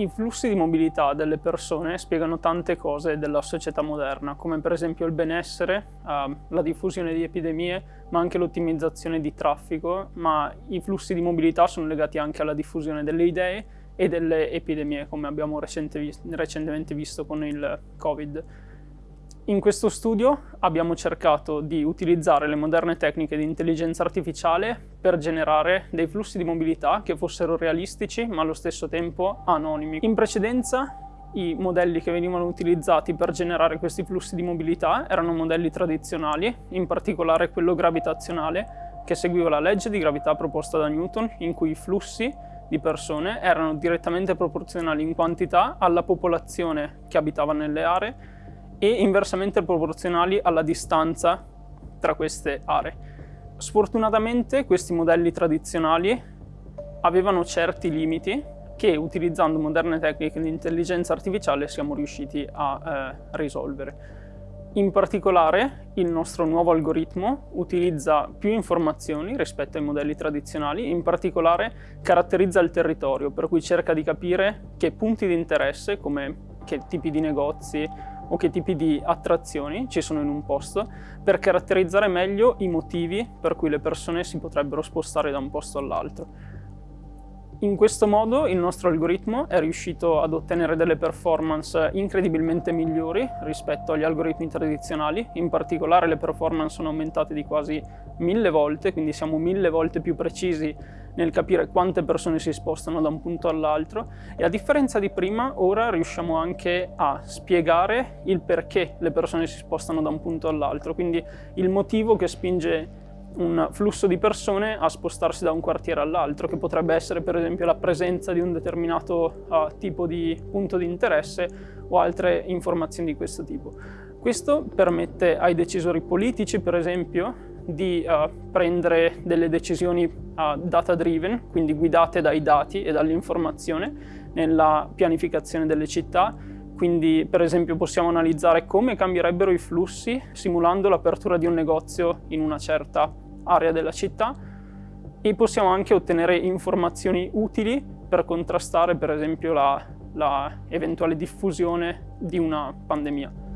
I flussi di mobilità delle persone spiegano tante cose della società moderna, come per esempio il benessere, uh, la diffusione di epidemie, ma anche l'ottimizzazione di traffico, ma i flussi di mobilità sono legati anche alla diffusione delle idee e delle epidemie, come abbiamo recentemente visto con il Covid. In questo studio abbiamo cercato di utilizzare le moderne tecniche di intelligenza artificiale per generare dei flussi di mobilità che fossero realistici ma allo stesso tempo anonimi. In precedenza i modelli che venivano utilizzati per generare questi flussi di mobilità erano modelli tradizionali, in particolare quello gravitazionale, che seguiva la legge di gravità proposta da Newton, in cui i flussi di persone erano direttamente proporzionali in quantità alla popolazione che abitava nelle aree e inversamente proporzionali alla distanza tra queste aree. Sfortunatamente questi modelli tradizionali avevano certi limiti che utilizzando moderne tecniche di intelligenza artificiale siamo riusciti a eh, risolvere. In particolare il nostro nuovo algoritmo utilizza più informazioni rispetto ai modelli tradizionali, in particolare caratterizza il territorio, per cui cerca di capire che punti di interesse, come che tipi di negozi o che tipi di attrazioni ci sono in un posto per caratterizzare meglio i motivi per cui le persone si potrebbero spostare da un posto all'altro. In questo modo il nostro algoritmo è riuscito ad ottenere delle performance incredibilmente migliori rispetto agli algoritmi tradizionali, in particolare le performance sono aumentate di quasi mille volte, quindi siamo mille volte più precisi nel capire quante persone si spostano da un punto all'altro. E a differenza di prima ora riusciamo anche a spiegare il perché le persone si spostano da un punto all'altro, quindi il motivo che spinge un flusso di persone a spostarsi da un quartiere all'altro, che potrebbe essere per esempio la presenza di un determinato uh, tipo di punto di interesse o altre informazioni di questo tipo. Questo permette ai decisori politici, per esempio, di uh, prendere delle decisioni uh, data-driven, quindi guidate dai dati e dall'informazione nella pianificazione delle città, quindi per esempio possiamo analizzare come cambierebbero i flussi simulando l'apertura di un negozio in una certa area della città e possiamo anche ottenere informazioni utili per contrastare per esempio la, la eventuale diffusione di una pandemia.